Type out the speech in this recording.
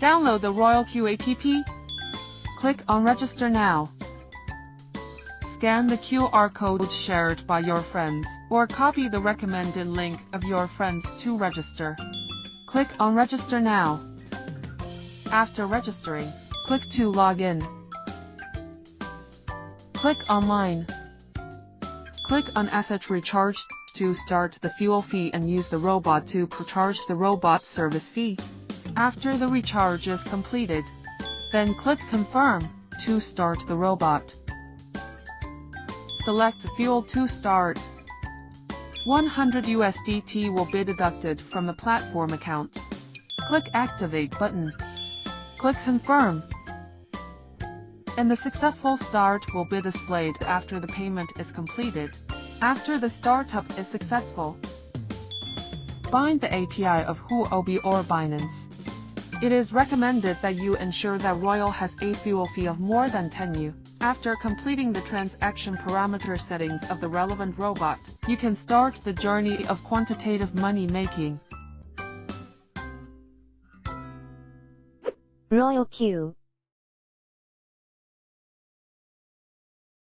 Download the Royal Q app. Click on Register now. Scan the QR code shared by your friends, or copy the recommended link of your friends to register. Click on Register now. After registering, click to log in. Click Online. Click on Asset Recharge to start the fuel fee and use the robot to recharge the robot service fee. After the recharge is completed, then click Confirm to start the robot. Select Fuel to start. 100 USDT will be deducted from the platform account. Click Activate button. Click Confirm. And the successful start will be displayed after the payment is completed. After the startup is successful, bind the API of Huobi or Binance. It is recommended that you ensure that Royal has a fuel fee of more than 10 U. After completing the transaction parameter settings of the relevant robot, you can start the journey of quantitative money making. Royal Q